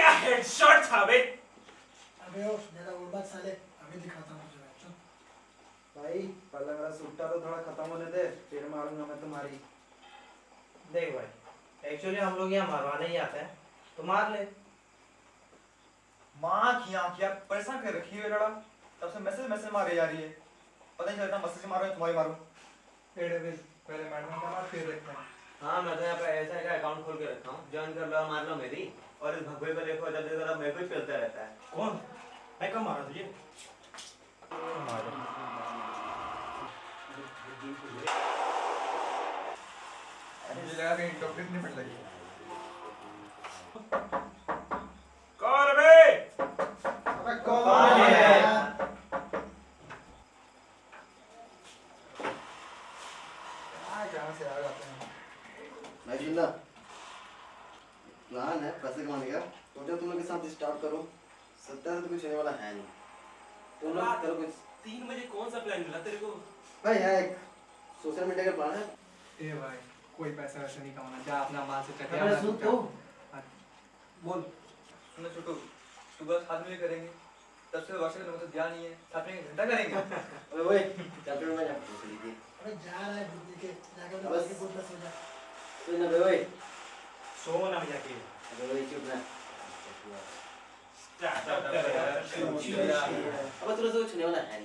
क्या हेडशॉट था बे अबे ओ मेरा वो बात साले अभी दिखाता हूँ तुझे चल। भाई पहले मेरा सुट्टा तो थोड़ा खत्म होने दे फिर मारूँगा मैं तुम्हारी। देख भाई एक्चुअली हम लोग यहाँ मारवाने ही आते हैं। तो मार ले। माँ की आँख यार परेशान कर रखी है लड़ा? तब से मैसेज मैसेज मारे जा रही है। पता नहीं चलता मैसेज मारो या तुम्हारी मारो। पहले मैडम का मार फिर देखते हैं हाँ मैं तो यहाँ पे ऐसा का अकाउंट खोल के रखा हूँ। ज्वाइन कर लो मार लो मेरी। और इस भगवे को देखो जब देखो मेरे को चलता रहता है। कौन? मैं कब मारा तुझे? अरे लगा कहीं डॉक्टर नहीं पड़ लगी कौन बे अबे कौन कौन है? है आ कहाँ से आ जाते हैं भाई प्लान है पैसे कमाने का। तो जब तुम लोग के साथ स्टार्ट करो। सत्तर से तो कुछ होने वाला है नहीं। तुम लोग करो कुछ तीन बजे कौन सा प्लान मिला तेरे को? भाई है एक सोशल मीडिया का प्लान है। ए भाई कोई पैसा वैसे नहीं कमाना। जा अपना माल से चटिया अबे बना सुन तो। बोल। सुनो छोटू सुबह साथ में करेंगे। तब से वर्ष का तो ध्यान नहीं है। साथ में घंटा करेंगे। अबे ओए चैप्टर में जा पूछ जा रहा है बुद्धि के। जाकर बस। के बुद्ध सो जा। सुन ना बे ओए सो ना जाके अबे ओए चुप रह स्टार्ट कर यार शुरू शुरू यार। शुरू। अबे तुझे तो कुछ होने वाला है